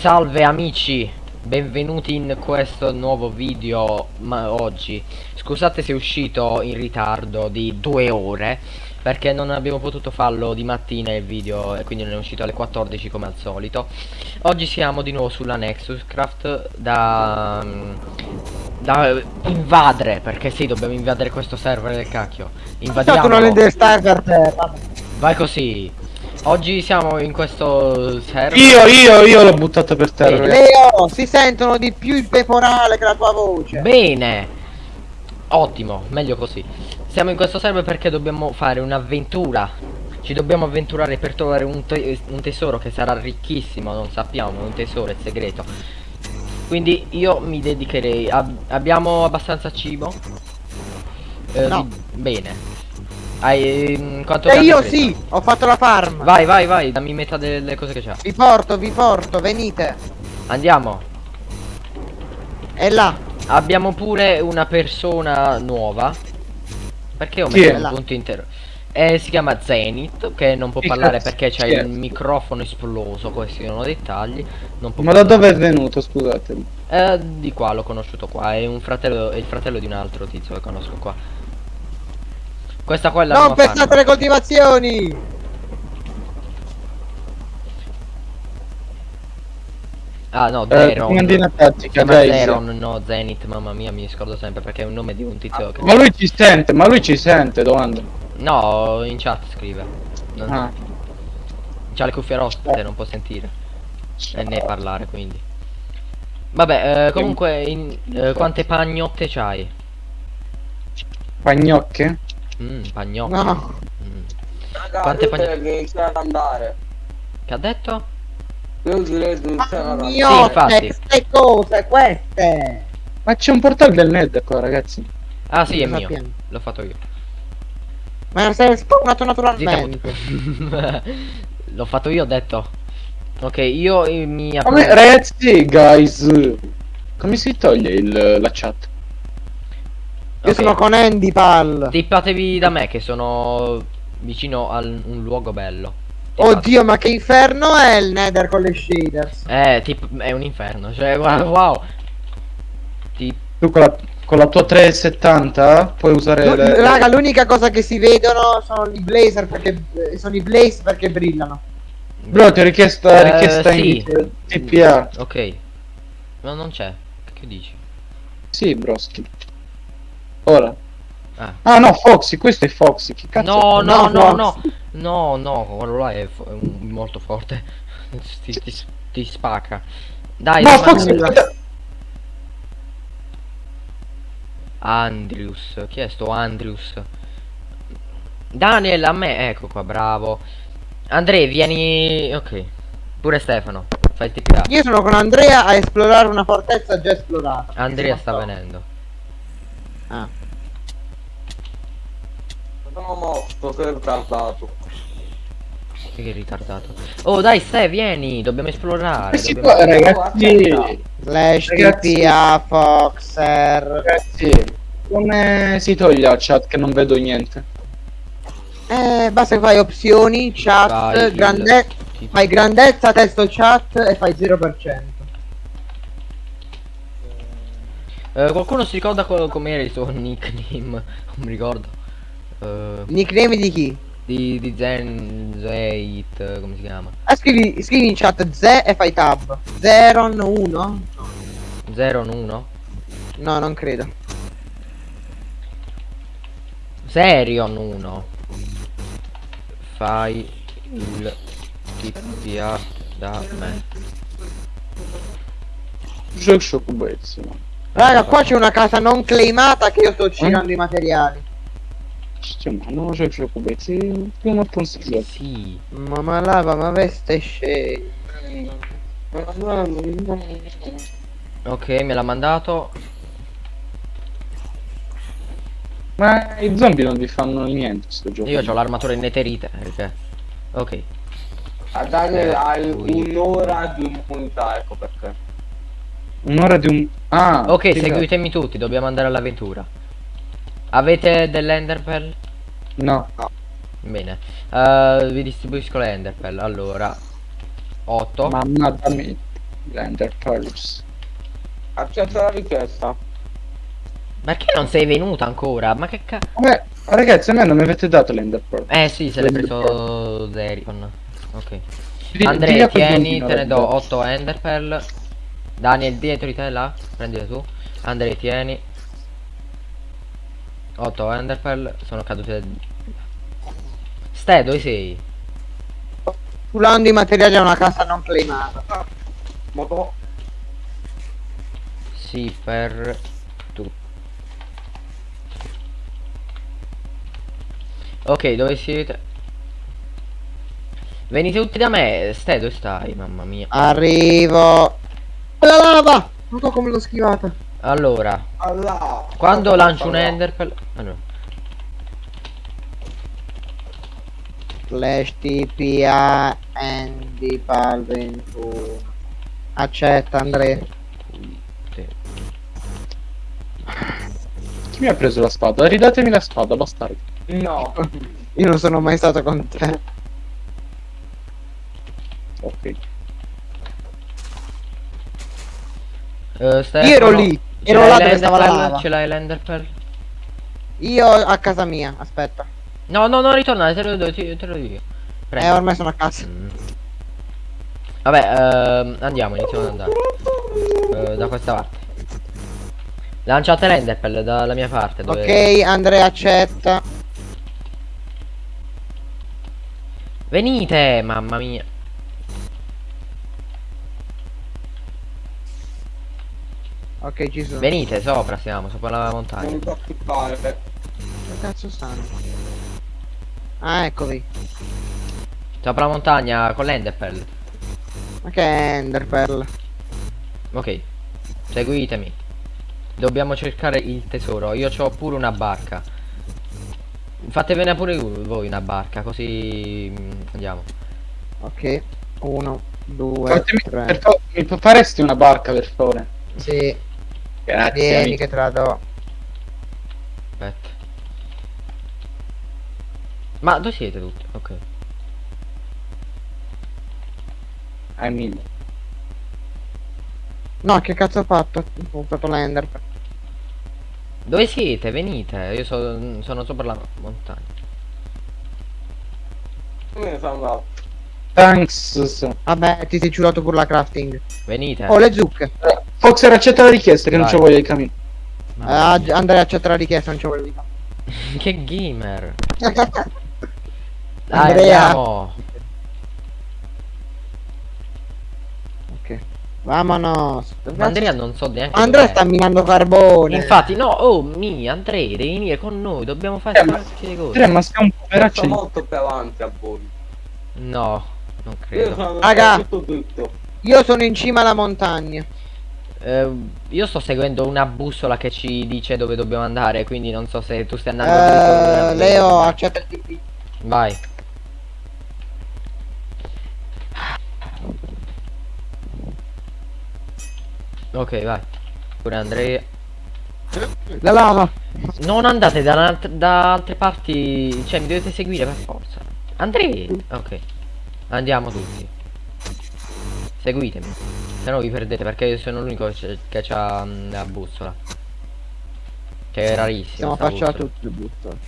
Salve amici, benvenuti in questo nuovo video ma oggi. Scusate se è uscito in ritardo di due ore perché non abbiamo potuto farlo di mattina il video e quindi non è uscito alle 14 come al solito. Oggi siamo di nuovo sulla Nexus Craft da, da invadere perché sì dobbiamo invadere questo server del cacchio. Invadiamo. non è server per. Vai così. Oggi siamo in questo server. Io, io, io l'ho buttato per terra. Leo, si sentono di più il peporale che la tua voce. Bene. Ottimo, meglio così. Siamo in questo server perché dobbiamo fare un'avventura. Ci dobbiamo avventurare per trovare un, te un tesoro che sarà ricchissimo, non sappiamo, un tesoro è segreto. Quindi io mi dedicherei. Ab abbiamo abbastanza cibo? Eh, no. Bene. Hai mm, quanto E eh, io sì, ho fatto la farm. Vai, vai, vai, dammi metà delle cose che c'ha. Vi porto, vi porto, venite. Andiamo. È là. Abbiamo pure una persona nuova. Perché ho messo un punto intero? Eh, si chiama Zenith, che non può parlare perché c'ha il microfono esploso, questi sono dettagli. Ma parlare. da dove è venuto, scusatemi? Eh, di qua, l'ho conosciuto qua, è un fratello, è il fratello di un altro tizio che conosco qua. Questa qua è la Non pestate le coltivazioni! Ah no, Zeron. Eh, tattica, Zeron, no, Zenith, mamma mia, mi scordo sempre perché è un nome di un tizio ah, che... Ma lui ci sente, ma lui ci sente, domanda. No, in chat scrive. Non... Ah. C'ha le cuffie rotte, non può sentire. E né parlare, quindi. Vabbè, eh, comunque, in, eh, quante pagnotte c'hai? Pagnocche? Mmm, pagnocchi. No. Mm. Raga, Quante pagnocchi? che iniziare ad andare. Che ha detto? Io direi di iniziare ad andare. Sì, infatti. Queste cose, queste. Ma c'è un portale del net qua, ragazzi. Ah sì, è mio. L'ho fatto io. Ma sei spawnato naturalmente. L'ho fatto io, ho detto. Ok, io mi Come, ragazzi, guys. Come si toglie il, la chat? Io okay. sono con Andy Pal. Tippatevi da me che sono vicino a un luogo bello. Oddio, ma che inferno è il Nether con le shaders? Eh, tipo, è un inferno. Cioè, wow. Tip tu con la, con la, tua 370 puoi usare. L le... Raga, l'unica cosa che si vedono sono i blazer perché. Sono i blaze perché brillano. Bro, ti ho richiesto uh, richiesta sì. in TPA. Ok. Ma non c'è. Che dici? Sì, broski. Ora. Ah. ah. no, Foxy, questo è Foxy. Che cazzo no, no, no, no, no, no, quello là è, è molto forte. ti, ti, ti, spacca. Dai, no, Foxy. Andrews, chi è sto Andrews? Daniel, a me, ecco qua, bravo. Andrea, vieni... Ok. Pure Stefano, fai il TPA. Io sono con Andrea a esplorare una fortezza già esplorata. Andrea sta venendo. Ah. Sono morto, sei ritardato. Che è ritardato? Oh dai stai, vieni, dobbiamo esplorare. Eh dobbiamo... Può, ragazzi. Slash TPA Foxer. Ragazzi, come si toglie la chat che non vedo niente? Eh, basta che fai opzioni, chat, grandezza, fai grandezza, testo chat e fai 0%. Eh, qualcuno si ricorda com'era il suo nickname? Non mi ricordo. Uh, nickname di chi? Di, di Zen Zait, come si chiama? Ah, scrivi, scrivi in chat Z e fai tab. Zeron 1? Zeron 1? No, non credo. Serion 1. Fai il TPA da me. Gioco sciocubezzo. Raga, qua c'è una casa non claimata che io sto girando eh? i materiali. Cioè, ma non c'è più come se prima possibile. Sì. Mamma lava, ma veste scegli. Ok, me l'ha mandato. Ma i zombie non vi fanno niente sto gioco. Io ho l'armatura in neterite. Perché... Ok. A Daniel eh, hai un'ora di immunità, ecco perché. Un'ora di un... Ah! Ok, seguitemi tutti, dobbiamo andare all'avventura. Avete dell'enderpell? No. no. Bene. Uh, vi distribuisco l'enderpell. Allora. 8. Mamma dammi. L'Ender Pearls. Accetta la richiesta. Perché non sei venuta ancora? Ma che cazzo? Vabbè, ragazzi, a me non mi avete dato l'Ender Pearl. Eh sì, se l'hai preso Zericon. Ok. Andrea, tieni, te ne do 8 Ender Pearl. Daniel, dietro di te là. Prendile tu. Andrea, tieni. 8 Ender Pearl. Sono cadute. Ste, dove sei? Pulando i materiali a una casa non claimata. Moto. Sì, per tu. Ok, dove siete? Venite tutti da me. Stai, dove stai? Mamma mia. Arrivo. La lava! Non so come l'ho schivata. Allora, Allah. quando lancio un Enderpearl... Allora. Flash TPA Andy Pal 21. Accetta Andrea. Chi mi ha preso la spada? Ridatemi la spada, bastardo. No. Io non sono mai stato con te. Ok. Eh, Stefano, Io ero lì. Ero là dove stava la lava. Ce l'hai l'Enderpearl? Io a casa mia, aspetta. No, no, no, ritorna, te lo do, te, te lo dico io. Prendi. Eh, ormai sono a casa. Mm. Vabbè, ehm, andiamo, iniziamo ad andare. Eh, da questa parte. Lanciate l'Enderpearl dalla mia parte. Dove... Ok, Andrea accetta. Venite, mamma mia. Ok, ci sono. Venite, sopra siamo, sopra la montagna. Non mi preoccupare. Dove cazzo stanno? Ah, eccovi. Sopra la montagna con l'Enderpearl. Ma che è Enderpearl? Ok, seguitemi. Dobbiamo cercare il tesoro. Io ho pure una barca. Fatevene pure voi una barca, così mm, andiamo. Ok. Uno, due, Fatemi, tre. per faresti una barca, per favore? Sì, Grazie. vieni amico. che te la do. Aspetta. Ma dove siete tutti? Ok. Hai mille. No, che cazzo ho fatto? Ho usato l'Enderpearl. Dove siete? Venite. Io so- sono sopra la montagna. Come sono andato? Thanks. Vabbè, ti sei ciulato pure la crafting. Venite. Oh, le zucche. Eh, Foxer accetta la richiesta che non Vai. c'ho voglia di cammino. Ma- Ah, Andrea accetta la richiesta, non c'è quello di che gamer. Dai, Andrea. andiamo. ok. Vamonos. Ma Andrea non so neanche Andrea sta minando carbone. Infatti, no, oh mi, Andrea, devi venire con noi, dobbiamo fare Eh, ma- cose. Andrea, ma stiamo un po' Sto veracci. molto più avanti a voi. No, non Io credo. sono Raga. tutto dritto. Io sono in cima alla montagna. Eh, io sto seguendo una bussola che ci dice dove dobbiamo andare, quindi non so se tu stai andando o- Leo, accetta il TP. Vai. Ok, vai. Pure Andrea. La lava. Non andate da, da altre parti, cioè mi dovete seguire per forza. Andrea. Ok. Andiamo tutti. Seguitemi. Se no vi perdete perché io sono l'unico che c'ha mm, la bussola. Che è rarissima. Stiamo sta facendo bussola. tutto il butto.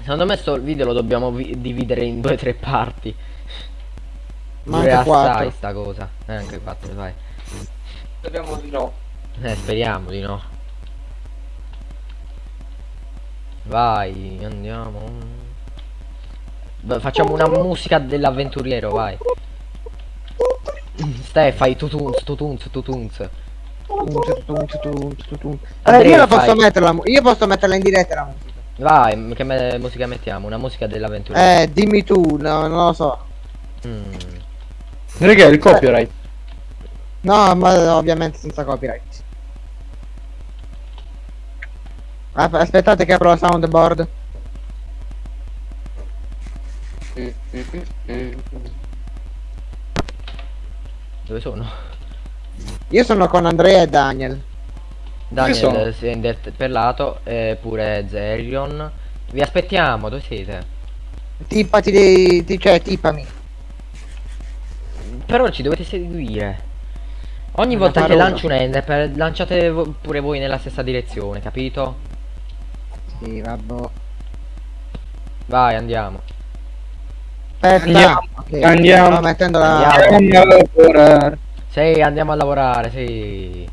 Secondo me sto video lo dobbiamo vi- dividere in due o tre parti. Ma anche assai quattro. sta cosa. Eh, anche quattro, vai. Speriamo di no. Eh, speriamo di no. Vai, andiamo. Facciamo una musica dell'avventuriero, vai. Ste, fai tutunz, tutunz, tutunz. Eh, io la posso metterla, io posso metterla in diretta la musica. Vai, che me- musica mettiamo? Una musica dell'avventuriero. Eh, dimmi tu, no, non lo so. Mm. Raga, il copyright. No, ma ovviamente senza copyright. Asp- Aspettate che apro la soundboard. Dove sono? Io sono con Andrea e Daniel. Daniel si è interpellato, e pure Zerion. Vi aspettiamo, dove siete? Tippati dei... Ti, cioè, tippami. però ci dovete seguire. Ogni volta che lancio un ender, lanciate pure voi nella stessa direzione, capito? Sì, vabbè. Vai, andiamo. Aspetta, andiamo. Okay. Andiamo. Sto mettendo la... Andiamo. a lavorare. Sì, andiamo a lavorare, sì.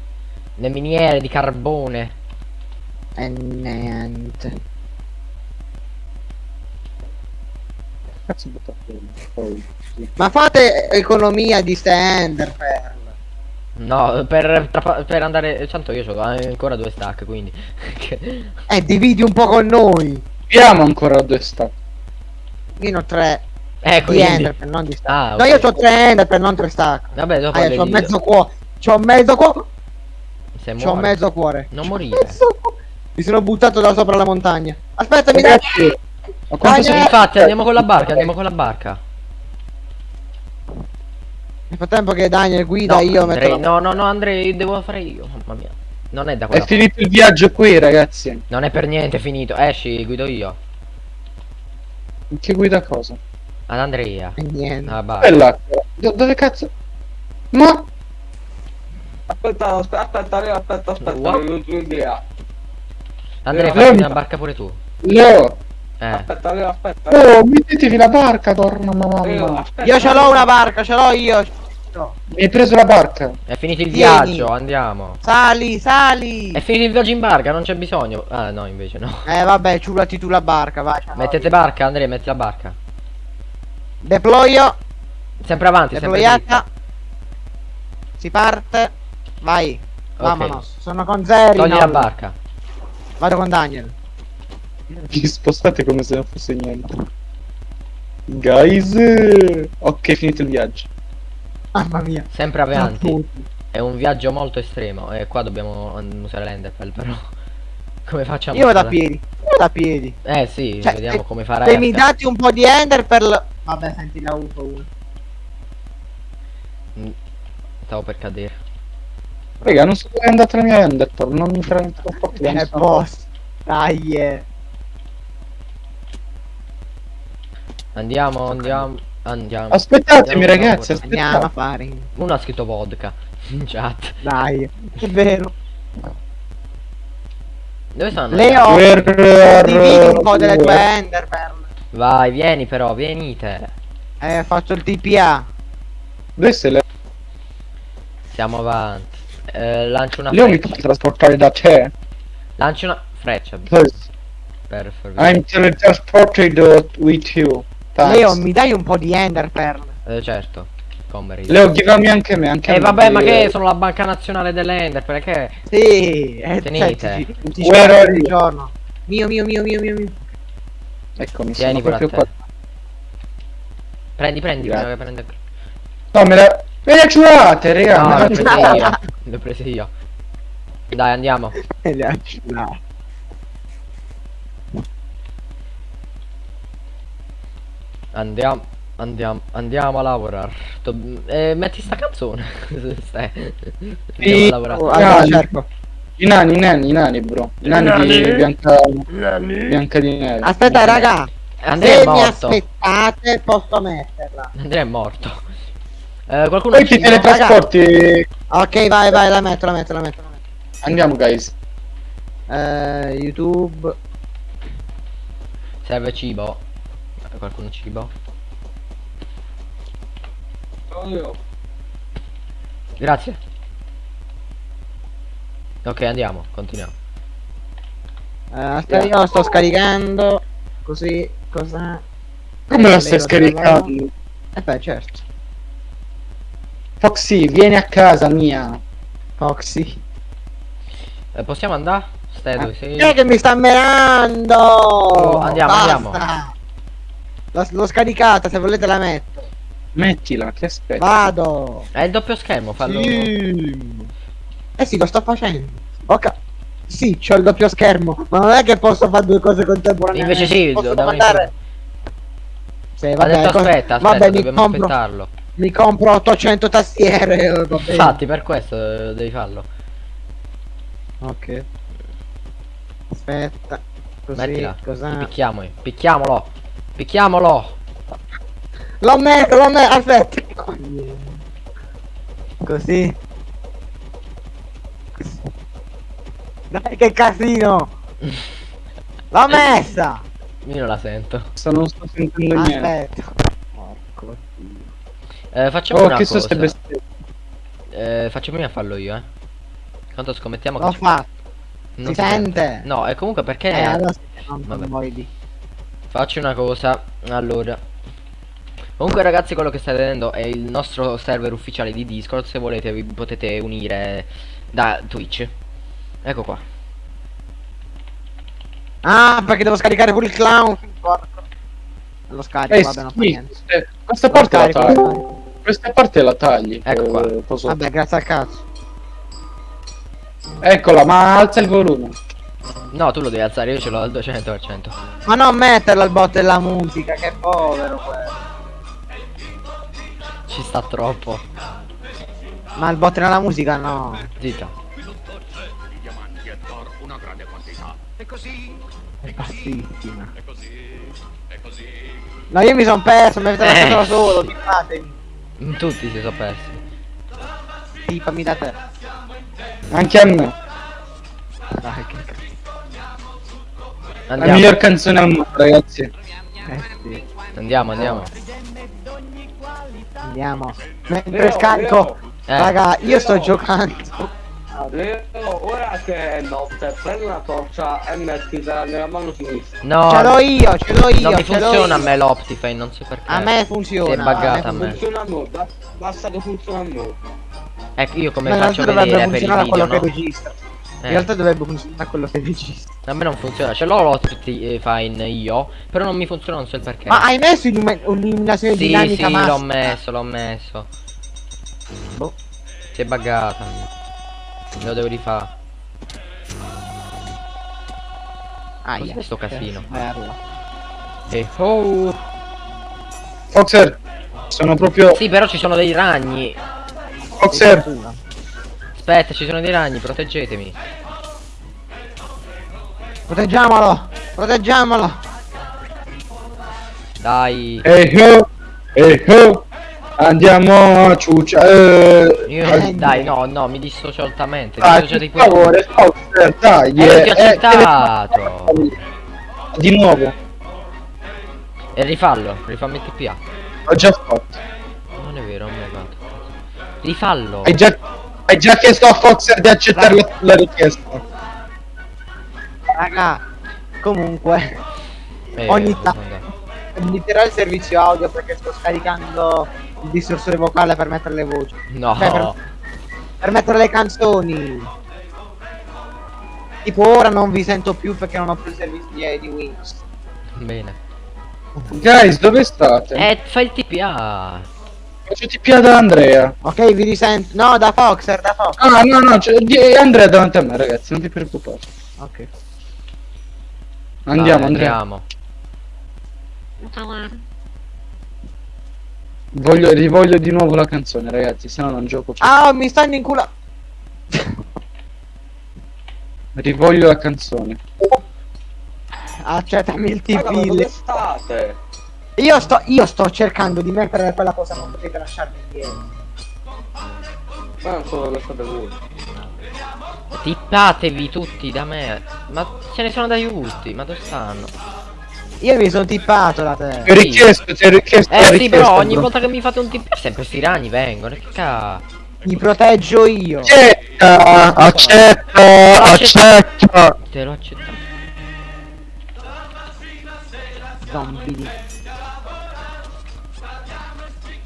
Le miniere di carbone. E niente. Cazzo. Ma fate economia di stand per... No, per, per andare... Tanto io ho ancora due stack, quindi... eh, dividi un po' con noi. Abbiamo ancora due stack. Io ne ho tre. Ecco, di ender per non di stack. Ah, okay. No, io ho tre ender per non tre stack. Vabbè, dopo ah, c'ho mezzo cuore. C'ho mezzo cuore. C'ho mezzo cuore. Non morire. Mi sono buttato da sopra la montagna. Aspetta, mi dai. Ma quanto sono infatti andiamo con la barca, andiamo con la barca. Nel frattempo che Daniel guida no, io Andrei, metto... No, no, no, Andrei, devo fare io. Mamma mia. Non è da quella È finito il viaggio qui, ragazzi. Non è per niente finito. Esci, guido io. Che guida cosa? Ad Andrea. E niente. Ah, Bella. Do dove cazzo? Ma... Aspetta, aspetta, aspetta, aspetta, aspetta, ho un'idea. Andrea, fai una barca pure tu. No. Eh. Aspetta, Leo, aspetta. Oh, mettetevi la barca, torna mamma. Leo, io ce l'ho una barca, ce l'ho io. No. Mi hai preso la barca. È finito il Vieni. viaggio, andiamo. Sali, sali. È finito il viaggio in barca, non c'è bisogno. Ah, no, invece no. Eh, vabbè, ciulati tu la barca, vai. Mettete barca, Andrea, metti la barca. Deployo. Sempre avanti, Deployata. Sempre si parte. Vai. Okay. Vamonos. Sono con Zeri. Togli la barca. Vado con Daniel. Vi spostate come se non fosse niente. Guys, ok, finito il viaggio. Mamma mia. Sempre avanti. È un viaggio molto estremo e qua dobbiamo usare l'enderpell però. Come facciamo? Io vado a piedi. Io vado a piedi. Eh sì, cioè, vediamo come farai. Se mi date un po' di ender per l... Vabbè, senti la UFO uno. Mm, stavo per cadere. Raga, non so dove è andata la mia enderpearl, non mi prende troppo È boss. Dai, eh. Andiamo, andiamo, andiamo. Aspettatemi andiamo ragazzi, aspettate. Andiamo a fare. Uno ha scritto vodka in chat. Dai, è vero. Dove sono? Leo, per... dividi un po' delle tue enderpearl. Vai, vieni però, venite. Eh, faccio il TPA. Dove sei Leo? Siamo avanti. Eh, lancio una Leo freccia. mi puoi trasportare da te? Lancio una freccia. Per I'm transported with you. Thanks. Leo, mi dai un po' di enderpearl? Eh, certo. Come Leo, givami anche me, anche Eh me vabbè, ma che sono la banca nazionale dell'ender, perché? Sì, eh, tenete. Cioè, ti, ti ogni giorno. Mio, mio, mio, mio, mio, mio. Eccomi, Tieni proprio qua. Prendi, prendi, Grazie. prendi. No, me la... Me le ciurate, raga! No, le ho prese io. Le ho prese io. Dai, andiamo. le ha ciurate. Andiamo, andiamo, andiamo a lavorare. Eh, metti sta canzone. Andiamo a lavorare. Oh, allora, cerco. I nani, i nani, i nani, bro. I nani, nani. di Bianca, nani. Bianca di Neve. Aspetta, raga. Andrea Se è morto. mi aspettate, posso metterla. Andrea è morto. Eh, qualcuno Poi ti teletrasporti. Ok, vai, vai, la metto, la metto, la metto. La metto. Andiamo, guys. Uh, YouTube. Serve cibo. Qualcuno cibo? io. Grazie. Ok, andiamo, continuiamo. Uh, aspetta, io sto scaricando. Così, cosa? Come la stai scaricando? Eh beh, certo. Foxy, vieni a casa mia. Foxy. Eh, possiamo andare? Stai dove sei? Chi è che mi sta menando? Oh, andiamo, Basta. andiamo. L'ho scaricata, se volete la metto. Mettila, ti aspetto. Vado. È il doppio schermo, fallo. Sì. Eh sì, lo sto facendo. Ok. Sì, c'ho il doppio schermo, ma non è che posso fare due cose contemporaneamente. Invece sì, posso devo mandare. Sì, vabbè, detto, cosa... aspetta, aspetta, vabbè, dobbiamo compro... aspettarlo. Mi compro 800 tastiere. eh, Infatti, per questo eh, devi farlo. Ok. Aspetta. Così, Mettila. cosa... Picchiamo, picchiamolo. Picchiamolo. L'ho messo, l'ho messo, aspetta. Così. Dai che casino! L'ho messa! Io non la sento. Sto non sto sentendo niente. Aspetta. Porco dio. Eh, facciamo Oh, una che so cosa. bestie. Eh, facciamo prima farlo io, eh. Quanto scommettiamo che L'ho fatto. non si sente? No, e comunque perché Eh, adesso Vabbè. Faccio una cosa, allora. Comunque ragazzi quello che state vedendo è il nostro server ufficiale di Discord, se volete vi potete unire da Twitch. Ecco qua. Ah, perché devo scaricare pure il clown. Porco. Lo scarico, Eh, vabbè, non fa sì, niente. eh, questa Lo parte la scarico, lo tagli. Questa parte la tagli. Ecco qua. eh, posso- Vabbè, grazie al cazzo. Eccola, ma alza il volume. No, tu lo devi alzare, io ce l'ho al 200%. Ma non metterlo al botto della musica, che povero quello. Ci sta troppo. Ma il botto nella musica no. Zitta. È bassissima. No, io mi sono perso, mi avete Eh. lasciato solo, fatemi. Tutti si sono persi. Tipami da te. Anche a me. Dai, che cazzo. La miglior canzone al mondo, ragazzi. Eh sì. andiamo, andiamo. Andiamo. Mentre Leo, scarico. Eh. Raga, io sto giocando. Leo, ora che è notte, prendi una torcia e mettila nella mano sinistra. No, Ce l'ho io, ce l'ho io. non funziona a me l'Optifine, non so perché. A me funziona. È buggata a me. Funziona a noi, ba- basta che funziona a noi. Ecco, io come Ma in faccio a vedere per il video, quello no? che registra. Eh, In realtà dovrebbe funzionare quello che registra. A me non funziona, ce l'ho l'Optifine io, però non mi funziona, non so il perché. Ma hai messo illumi- un'illuminazione Sì, dinamica sì, massima? l'ho messo, l'ho messo. Boh. Si è buggata. Lo devo rifare. Aia. Cos'è sto casino? Merda. E oh. Foxer, sono proprio... Sì, però ci sono dei ragni. Foxer, Aspetta, ci sono dei ragni, proteggetemi. Proteggiamolo! Proteggiamolo! Dai. ehi ho, ehi ho, andiamo a ciuccia. Eh, Io, Eh, dai, no. no, mi dissocio altamente. dai, Dissocio per favore, Foxer, dai. Eh, eh, ti ho accettato. Di nuovo, E rifallo, rifammi il TPA. ho già fatto. Non è vero, non mi hai fatto. Rifallo. Hai già, hai già chiesto a Foxer di accettare la, la richiesta. Raga, comunque, Eh, ogni tanto limiterò il servizio audio perché sto scaricando il distorsore vocale per mettere le voci. No. Cioè, per, per mettere le canzoni. Tipo ora non vi sento più perché non ho più il servizio di, di Windows. Bene. Guys, dove state? Eh, fai il TPA. Faccio TPA da Andrea. Ok, vi risento. No, da Foxer, da Fox. Ah, no, no, c'è di- Andrea è davanti a me, ragazzi, non ti preoccupare. Ok. Andiamo, Dai, Andrea. Andiamo. Voglio, rivoglio di nuovo la canzone, ragazzi, se no non gioco più. Ah, mi stanno in culo. Rivoglio la canzone. Accettami il TP. state? Io sto, io sto cercando di mettere quella cosa, non potete lasciarmi indietro. Ma non so dove state voi. Tippatevi tutti da me. Ma ce ne sono da tutti. Ma dove stanno? Io mi sono tippato da Ti ho te. richiesto, ti ho richiesto Eh sì, però ogni volta che mi fate un TPA sempre sti ragni vengono. Che ca... Mi proteggio io. Accetta, accetta, accetta. Te l'ho accettato. Zombie.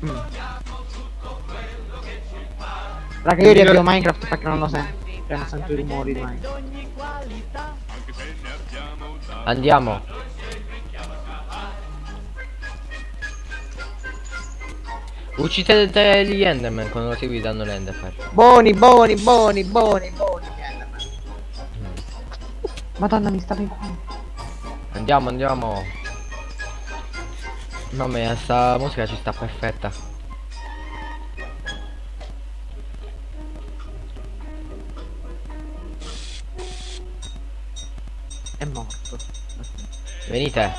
Mm. Raga, io riavvio Minecraft perché non lo sento. Non sento i rumori di Minecraft. Andiamo. Uccidete gli Enderman quando si guidano l'Enderman. Buoni, buoni, buoni, buoni, buoni. Madonna, mi in culo. Andiamo, andiamo. Mamma mia, sta musica ci sta perfetta. È morto. Venite.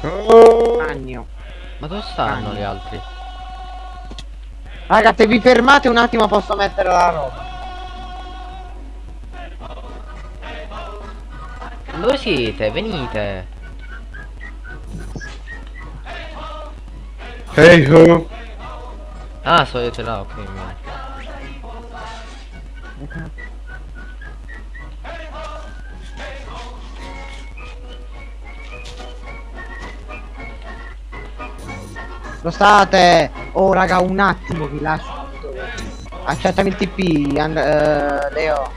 Ragno. Ma dove stanno Ragno. gli altri? Raga, se vi fermate un attimo posso mettere la roba. Dove siete? Venite. Hey ho. Ah, siete là, ok. mia. Lo state? Oh raga, un attimo vi lascio. Accettami il TP, and, eh, Leo.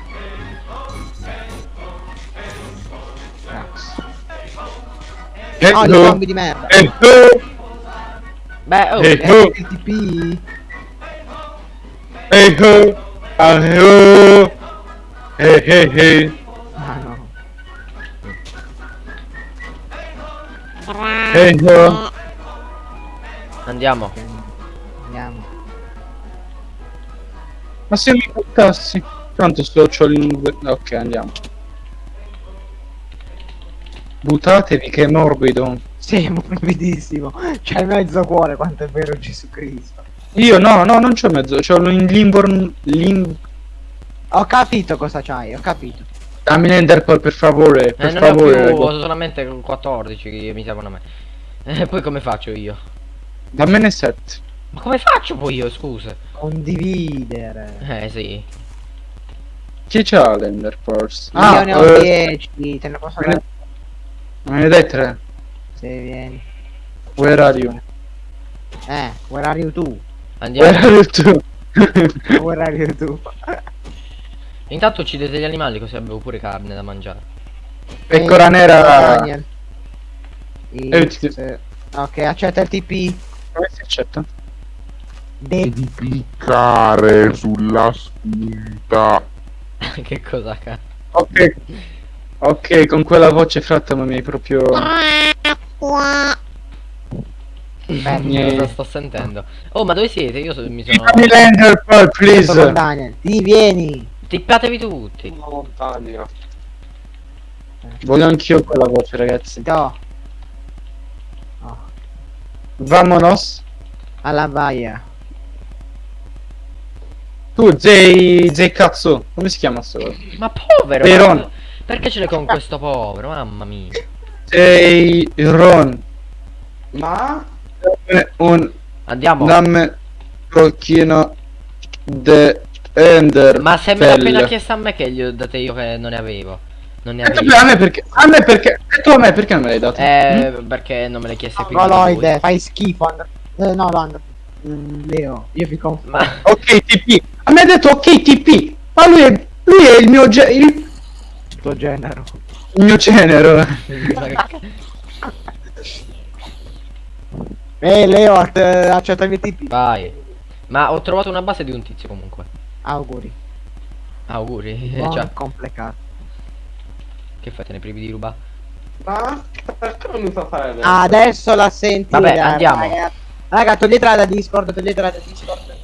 Grazie. Hey No, gli ho. zombie di merda. Ho. Beh, oh, Eh, ho. il TP. Ho. Ah ho. Hey hey hey. Ah no. Hey ho. andiamo. Andiamo. Ma se mi buttassi. Tanto sto c'ho il. Ok, andiamo. Buttatevi che è morbido. Sì, è morbidissimo. C'è mezzo cuore quanto è vero Gesù Cristo. Io no, no, non c'ho mezzo, c'ho in Limborn. Lim... Ho capito cosa c'hai, ho capito. Dammi l'Enderpearl per favore, Eh, per non favore. ho più, ho solamente 14 che mi servono a me. E poi come faccio io? Dammene 7. Ma come faccio poi io, scusa? Condividere. Eh, sì. Chi c'ha l'Enderpearl? Io ne ho eh, 10, te ne posso dare me ne dai 3. se vieni. Where are you? Eh, where are you tu? Where Andiamo. are you tu? Where are you tu? Intanto uccidete gli animali così avevo pure carne da mangiare. Pecora Eh, nera. Daniel. Eh, Ok, accetta il TP. Come si accetta? Devi cliccare sulla spunta. che cosa ca? Ok. Ok, con quella voce fratta ma mi hai proprio... Niente. Cosa sto sentendo? Oh, ma dove siete? Io so- mi sono. Dammi l'Enderpearl, Sto con please! Ti vieni. Tippatevi tutti. Una montagna. Voglio anch'io quella voce, ragazzi. Do. Oh, Vamonos. alla baia. Tu, Zei... Zei cazzo. Come si chiama sto? Ma povero! Peron. ma- Perché ce l'hai con questo povero? Mamma mia. Zei Ron. Ma? Un... Andiamo. Dammi pochino de Ender. Ma se me l'ha appena chiesto a me che gli ho date io che non ne avevo. Non ne avevo. a me perché? A me perché? E tu a me perché non me l'hai dato? Eh, perché non me l'hai chiesto di Goloide, lui. fai schifo. And- eh, no, no, mm, Leo, io vi confondo. Ma Ok TP. A me ha detto ok TP. Ma lui è, lui è il mio ge- il, tuo genero. il mio genero. Eh, Leo, att- accettami il TP. Vai. Ma ho trovato una base di un tizio comunque. Auguri. Auguri. Buon Cioè, complicato. che fate ne privi di ruba? Ma? Perché non mi fa fare adesso? Ah, adesso la senti. Vabbè, andiamo. Raga, raga, toglietela da Discord, toglietela da Discord.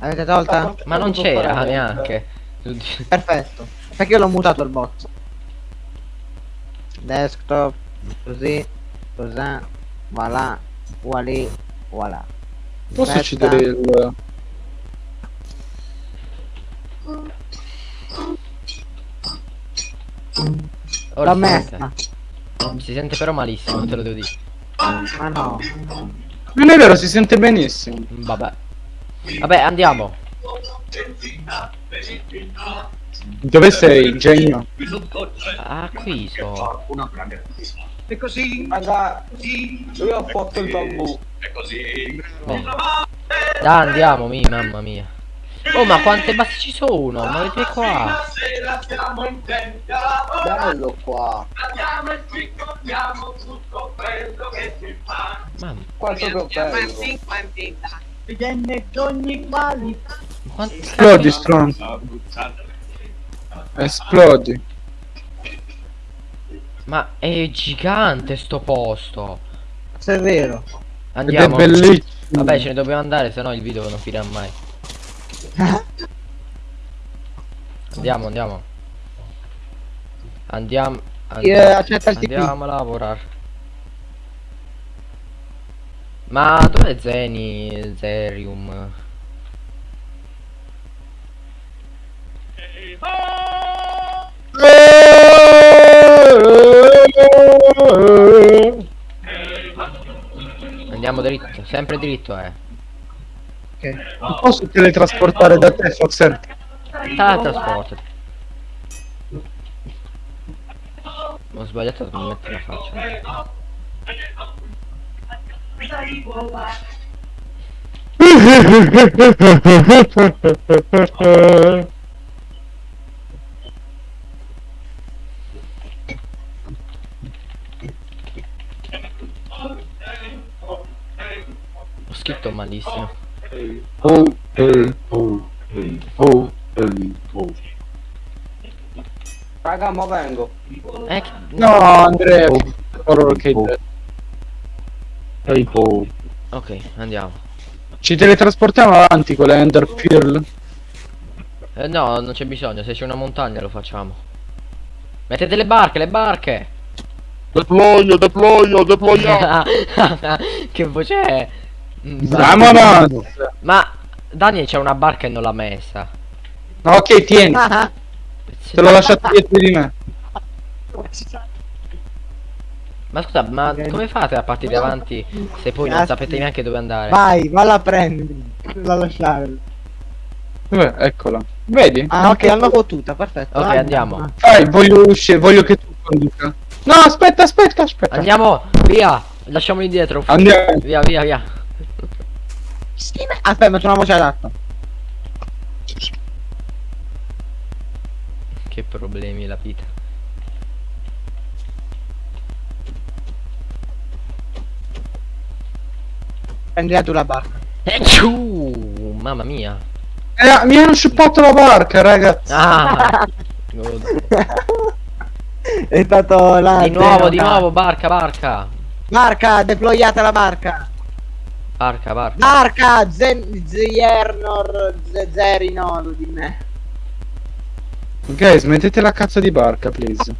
Avete tolta? Ma non c'era neanche. Perfetto. Perché io l'ho mutato il bot. Desktop, così, così, voilà, voilà, voilà. Posso uccidere il... Ora L'ho si sente. messa. Si sente però malissimo, te lo devo dire. Ma no. Non è vero, si sente benissimo. Vabbè. Vabbè, andiamo. Dove sei, genio? Ah, qui so. E così? Raga, io ho fatto il bambù. Bene. Dai, andiamo, mi, mamma mia. Oh, ma quante basi ci sono? Ma vedete qua. Bello qua. Mamma. Quanto che bello. Quanti Esplodi, strong. Esplodi. Ma è gigante sto posto. Se è vero. Andiamo. Ed è bellissimo. Vabbè, ce ne dobbiamo andare, se no il video non finirà mai. Andiamo, andiamo. Andiamo. Il TP. Andiamo a lavorare. Ma dov'è Zeni? Zerium? Andiamo dritto, sempre dritto eh. Ok. Non posso teletrasportare da te, Foxer? Teletrasporto. Ho sbagliato a mettere la faccia. Ho scritto malissimo. Oh, eh, oh, eh, oh, eh, oh. Raga, mo vengo. Eh, che- No, Andrea, Oh, horror che oh. Ok, andiamo. ci teletrasportiamo avanti con le Ender Pearl. Eh, no, non c'è bisogno, se c'è una montagna lo facciamo. Mettete le barche, le barche! Deployo, deployo, deploya. che voce è? Mm, Vamonos! Ma Daniel c'è una barca e non l'ha messa. Ok, tieni, te l'ho lasciato dietro di me. Ma scusa, ma Ok. come fate a partire avanti se poi non Cazzo. sapete neanche dove andare? Vai, valla a prendere. La lasciare. Dov'è? Eccola. Vedi? Ah, ok, l'hanno fottuta, perfetto. Ok, Vai. andiamo. Vai, voglio uscire, voglio che tu conduca. No, aspetta, aspetta, aspetta. Andiamo, via! Lasciamoli indietro. Andiamo. Via, via, via. Sì, ma- Aspetta, metto una voce adatta. Che problemi la vita. Prendi tu la barca. E ciu! Mamma mia. Eh, mi hanno sciuppato la barca, ragazzi. Ah! È stato la Di nuovo, di nuovo, barca, barca. Barca, deployata la barca. Barca, barca. Barca, Zen, Zernor, Z- Zerinor di me. Ok, smettete la cazzo di barca, please.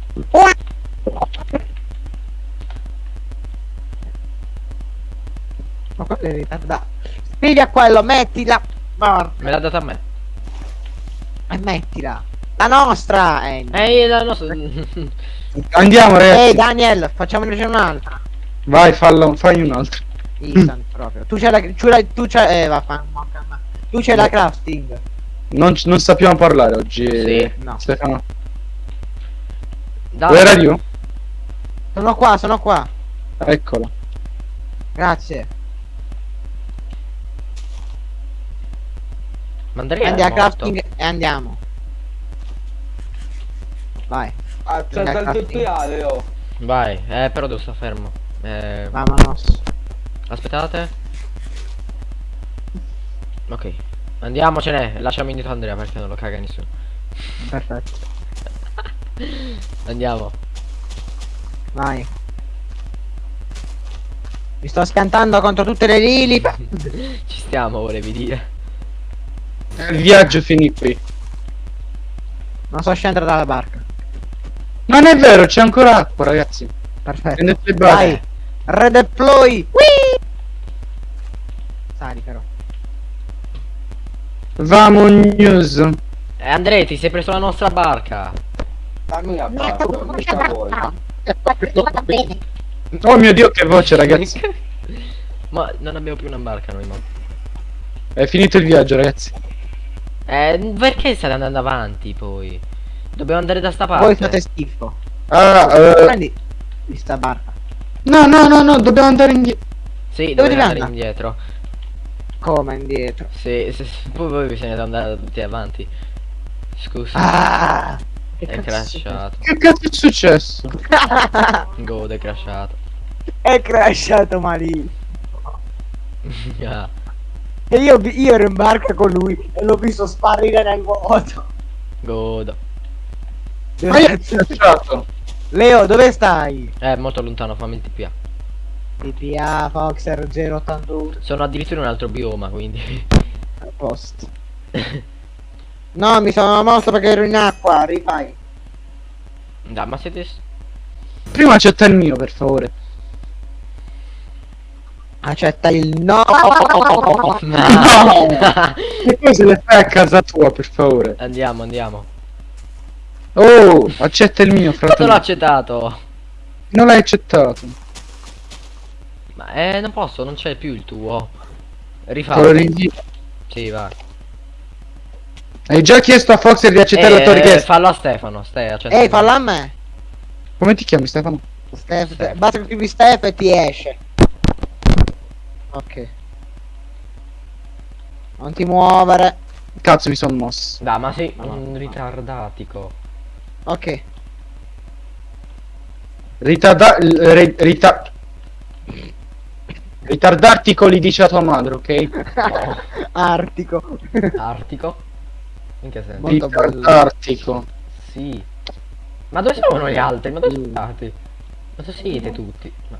Ma quello è ritardato. Piglia quello, mettila. Porca, Me l'ha data a me. E mettila. La nostra, eh. Ehi, la nostra... Andiamo, Ehi, ragazzi. Daniel, facciamone un'altra. Vai, fallo, fai un altro. Instant proprio. Tu c'hai la. Tu c'hai. Tu c'hai. Eh, vaffanculo. Tu c'hai la crafting. Non, non sappiamo parlare oggi. Sì. No. Stefano. Are you? Sono qua, sono qua. Eccola. Grazie. La è morto. crafting e andiamo. Vai, Accetta il Ragazzi. TPA, Leo. Vai, eh, però devo stare fermo. Eh, vamonos. aspettate. Ok. Andiamocene, lasciamo indietro Andrea perché non lo caga nessuno. Perfetto. Andiamo. Vai. Mi sto scantando contro tutte le lili. Ci stiamo, volevi dire. Il viaggio finì qui. Non so scendere dalla barca. Non è vero, c'è ancora acqua, ragazzi. Perfetto. Prendete le barche. Vai. Redeploy. Whee! Sali però. Vamos. Eh, Andrea, ti sei preso la nostra barca. La mia barca, per favore. Oh mio dio, che voce, ragazzi. ma non abbiamo più una barca noi, ma. È finito il viaggio, ragazzi. Eh, perché state andando avanti poi? Dobbiamo andare da sta parte. Voi fate schifo. Ah, eh, Prendi questa barca. no, no, no, no, dobbiamo andare indietro. Sì, Dove devi andare andare? indietro. Come indietro? Sì, sì, sì, poi voi bisogna andare tutti avanti. Scusa, Ah! Che è cazzo crashato. Che cazzo è successo? God è crashato. è crashato malissimo. Ah, E io, io ero in barca con lui e l'ho visto sparire nel vuoto. God. Ma io ho lasciato. Leo, dove stai? Eh, molto lontano, fammi il TPA. PPA Foxer 081 Sono addirittura in un altro bioma, quindi. a posto. No, mi sono mosso perché ero in acqua, rifai. Dai, ma siete. Prima accetta il mio, per favore. Accetta il no. No! E poi se le fai a casa tua, per favore. andiamo, andiamo. Oh, accetta il mio, Quanto l'ho fratello. accettato? Non l'hai accettato. Ma eh, non posso, non c'è più il tuo. Te lo Rifallo. rinvio. Sì, vai. Hai già chiesto a Fox di accettare la tua Eh, richiesta. fallo a Stefano, stai. Ehi, falla a me. Come ti chiami, Stefano? Steph, Steph. basta che scrivi Steph e ti esce. Ok. Non ti muovere. Cazzo, mi sono mosso. Dai, ma sei un ritardatico. Ok. Ritarda... ri- rita- Ritardartico li dice a tua madre, ok? Artico. Artico? In che senso? Ritardartico. Sì. Ma dove sono gli altri? Ma dove sono stati? Ma dove siete tutti? Ma-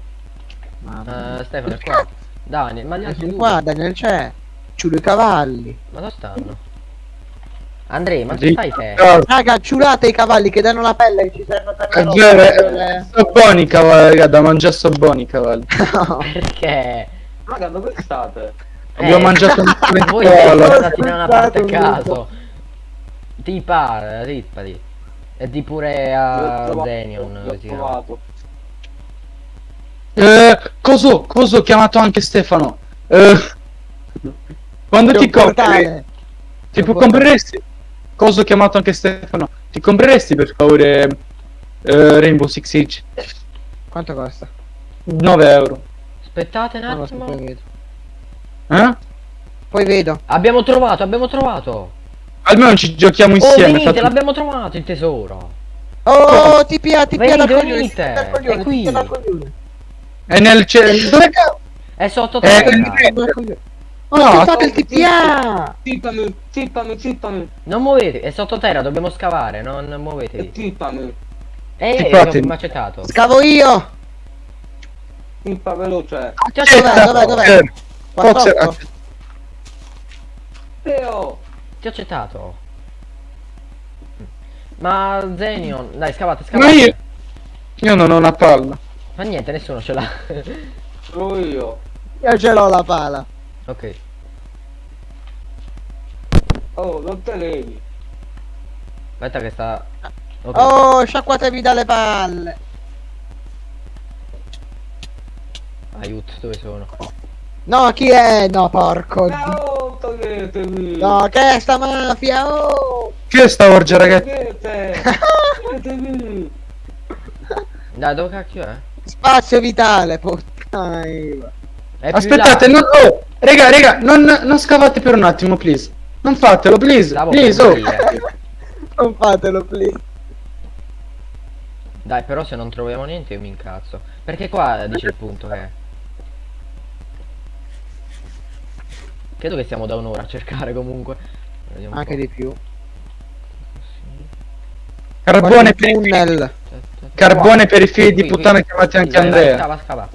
Mamma Eh, Stefano è qua. Daniel, ma altri mia. due? Qua Daniel c'è. Ciulo i cavalli. Ma dove stanno? Andrea, ma che fai te? Raga, ciulate i cavalli che danno la pelle che ci serve per È la vero, roba. è- so buoni i cavalli, raga, da mangiare so buoni i cavalli. No. Perché? Raga, dove state? Abbiamo Eh, mangiato un Voi po' da una parte a caso. Ti pare, rippati. E di pure a Zenion. l'ho trovato. Eh, coso, coso ho chiamato anche Stefano. Eh, quando ti compri, tipo un compreresti, coso ho chiamato anche Stefano, ti compreresti per favore eh, Rainbow Six Siege? Quanto costa? 9 euro. Aspettate un so, poi attimo. vedo. Eh? Poi vedo. Abbiamo trovato, abbiamo trovato. Almeno ci giochiamo Oh, insieme. venite, fate- l'abbiamo trovato il tesoro. Oh, ti pia, ti pia Venite, venite. È qui. È nel cielo. Dove cazzo? È sotto Eh, terra. eh, dal coglione. No, Oh, no, fate il TPA! Zippami, zippami, zippami, Non muovete, è sotto terra, dobbiamo scavare, non muovetevi. zippami. Ehi, Ti ehi, fate- l'ho accettato. Scavo io! Zippa veloce. Ti ho Dov'è, accettato. dov'è, dov'è? Eh, Qua Fox, sotto? eh, Teo. Ti ho accettato. Ma Zenion, dai, scavate, Ma scavate. io, io non ho una palla. Ma niente, nessuno ce l'ha. Sono io. Io ce l'ho la pala. ok. Oh, non te levi. Aspetta che sta... Ok. Oh, sciacquatevi dalle palle. Aiuto, dove sono? No, chi è? No, porco. di- No, toglietemi. No, che è sta mafia? Oh! Che è sta orgia, ragazzi? Togliete. Toglietemi. Dai, dove cacchio è? Spazio vitale, più Aspettate, là. non, oh, raga, raga, non, non scavate per un attimo, please. Non fatelo, please, Stavo please, oh. Non fatelo, please. Dai, però se non troviamo niente io mi incazzo. Perché qua dice il punto che... Credo che stiamo da un'ora a cercare comunque. Anche di più. Carbone per, tunnel. Carbone per i figli di puttana qui. chiamati anche Vai, vai, Andrea. Scava, scava.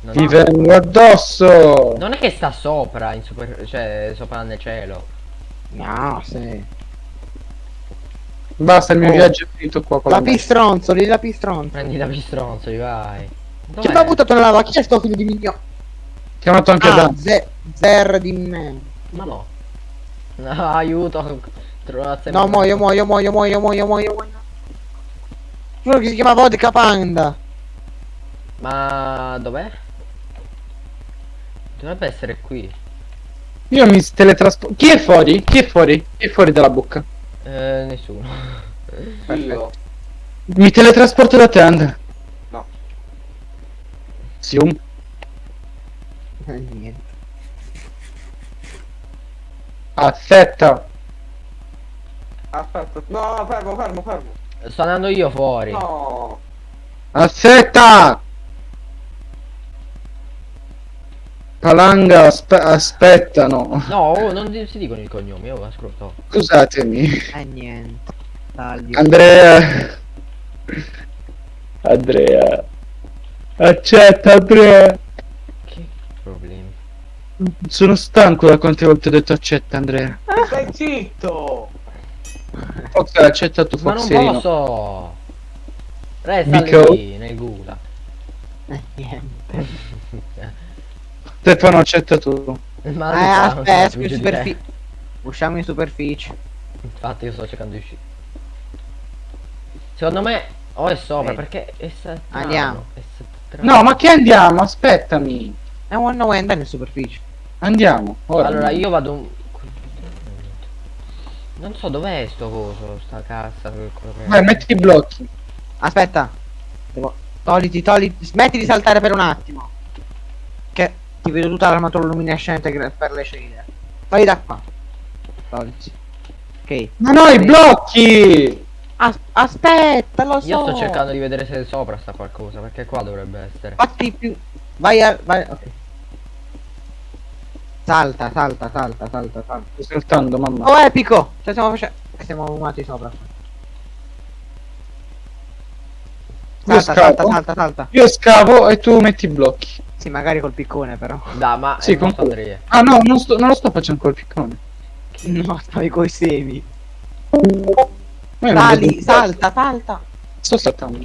Non, Ti vengo addosso. non è che sta sopra, in super, cioè sopra nel cielo. No, sì. Basta, il mio Oh. viaggio è finito qua con la La pistronzoli, la pistronzoli. Prendi da pistronzoli, vai. Chi Dov'è? mi ha buttato nella lava? Chi è sto figlio di migno? Chiamato anche Ah, da. ze- zer di me. Ma no. No, aiuto. Trovate No, muoio, muoio, muoio, muoio, muoio, muoio, muoio. Giuro che si chiama Vodka Panda. Ma dov'è? Dovrebbe essere qui. Io mi teletrasporto. Chi è fuori? Chi è fuori? Chi è fuori dalla bocca? Eh, nessuno. Io. Mi teletrasporto da te, Andrea. No. Zoom. Eh, niente. Aspetta. Aspetta. No, fermo, fermo, fermo. Sto andando io fuori. No. Aspetta. Palanga, aspe- aspetta, no. No, oh, non si dicono i cognomi, oh, ascolto. Scusatemi. Eh, niente. Taglio. Andrea. Andrea. Accetta, Andrea. Sono stanco da quante volte ho detto accetta, Andrea. Stai zitto. Fox ha accettato Ma non posso! Resta Because- lì, nel gula. Eh, niente. Stefano accetta tu. Ma Eh, fa- aspetta, in superficie. Usciamo in superficie. Infatti io sto cercando di uscire. Secondo me o è sopra Vedi. perché è strano, Andiamo. è. No, ma che andiamo? Aspettami. È un no way andare in superficie. Andiamo. Ora. Allora io vado un... Non so dov'è sto coso, sta cassa. Vai, metti i blocchi. Aspetta. Devo... Togliti, togliti. Smetti di saltare per un attimo. Che ti vedo tutta l'armatura luminescente per le scene. Vai da qua. Togliti. Ok. Ma no, i blocchi! As- aspetta, lo so. Io sto cercando di vedere se sopra sta qualcosa, perché qua dovrebbe essere. Fatti più. Vai a. Vai. Ok. Salta, salta, salta, salta, salta. Sto saltando, mamma. Oh epico! Cioè stiamo facendo. Stiamo umati sopra. Salta, salta, salta, salta. Io scavo e tu metti i blocchi. Sì, magari col piccone però. Dai, ma Sì, con Andrea. Ah no, non, sto- non lo sto facendo col piccone. No, stavi coi semi. Ma io non Sali, vedo- salta, salta. Sto saltando.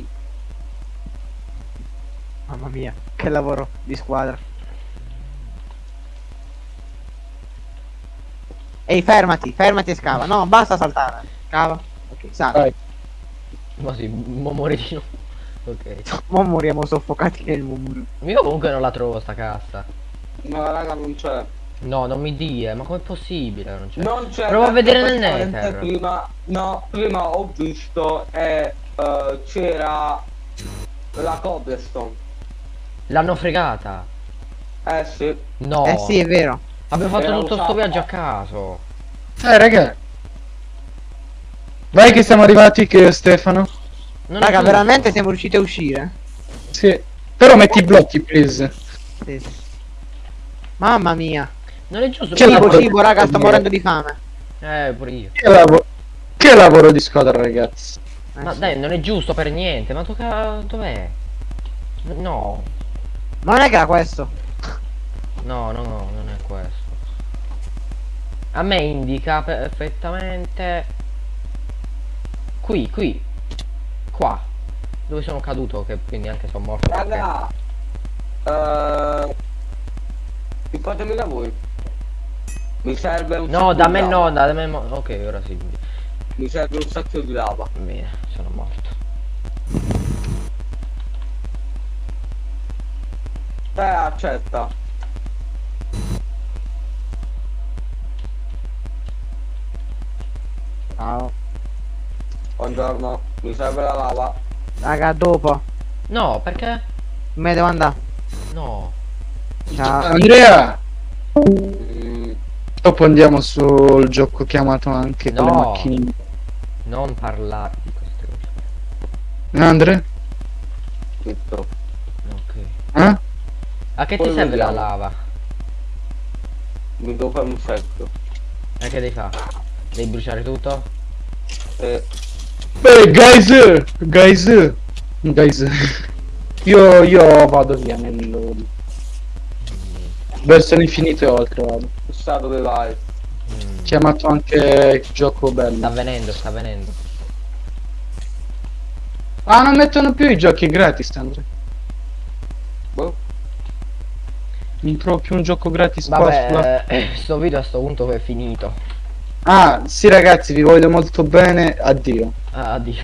Mamma mia, che lavoro di squadra. Ehi, fermati, fermati e scava. No, basta saltare. Scava. Ok, salta. Vai. Ma sì, mo nuovo. Ok. Mo moriamo soffocati nel muro. Io comunque non la trovo sta cassa. No, raga, non c'è. No, non mi dire, ma com'è possibile? Non c'è. Non c'è. Prova a vedere nel Nether. Prima, no, prima ho visto e eh, c'era la cobblestone. L'hanno fregata. Eh sì. No. Eh sì, è vero. Abbiamo fatto Era tutto sto viaggio a caso. Eh, raga. Vai che siamo arrivati che Stefano. Non Raga, veramente siamo riusciti a uscire? Sì. Però metti i blocchi, please. Sì, sì. Mamma mia. Non è giusto. Che Cibo, lavoro- cibo, raga, sto morendo di fame. Eh, pure io. Che, lavo- che lavoro di squadra, ragazzi. Eh, Ma sì. dai, non è giusto per niente. Ma tocca... Dov'è? No. Ma non è che era questo. No, no, no, non è questo. A me indica perfettamente... Qui, qui. Qua. Dove sono caduto, che quindi anche sono morto. perché- Raga. Eh, fatemi da voi. Mi serve un No, da me lava. no, da me Ok, ora sì. Mi serve un sacco di lava. Bene, sono morto. Eh, accetta. Ciao. Buongiorno. Mi serve la lava. Raga, dopo. No, perché? Me devo andare. No. Ciao. Andrea! Mm, Dopo andiamo sul gioco chiamato anche con le No. macchine. Non parlare di queste cose. Eh, Andre? tutto. Ok. Eh? A che Poi ti serve la vediamo. lava? Mi devo fare un secco. E che devi fare? Devi bruciare tutto? Eh, Beh, guys! Guys! Guys! Io, io vado via nel... Verso l'infinito e oltre vado. chissà dove vai. Mm. Chiamato anche gioco Sta bello. venendo, sta venendo. Ah, non mettono più i giochi gratis, Andre. Boh. Non trovo più un gioco gratis qua sulla- Vabbè, eh, sto video a sto punto è finito. Ah, sì ragazzi, vi voglio molto bene. Addio. Ah, addio.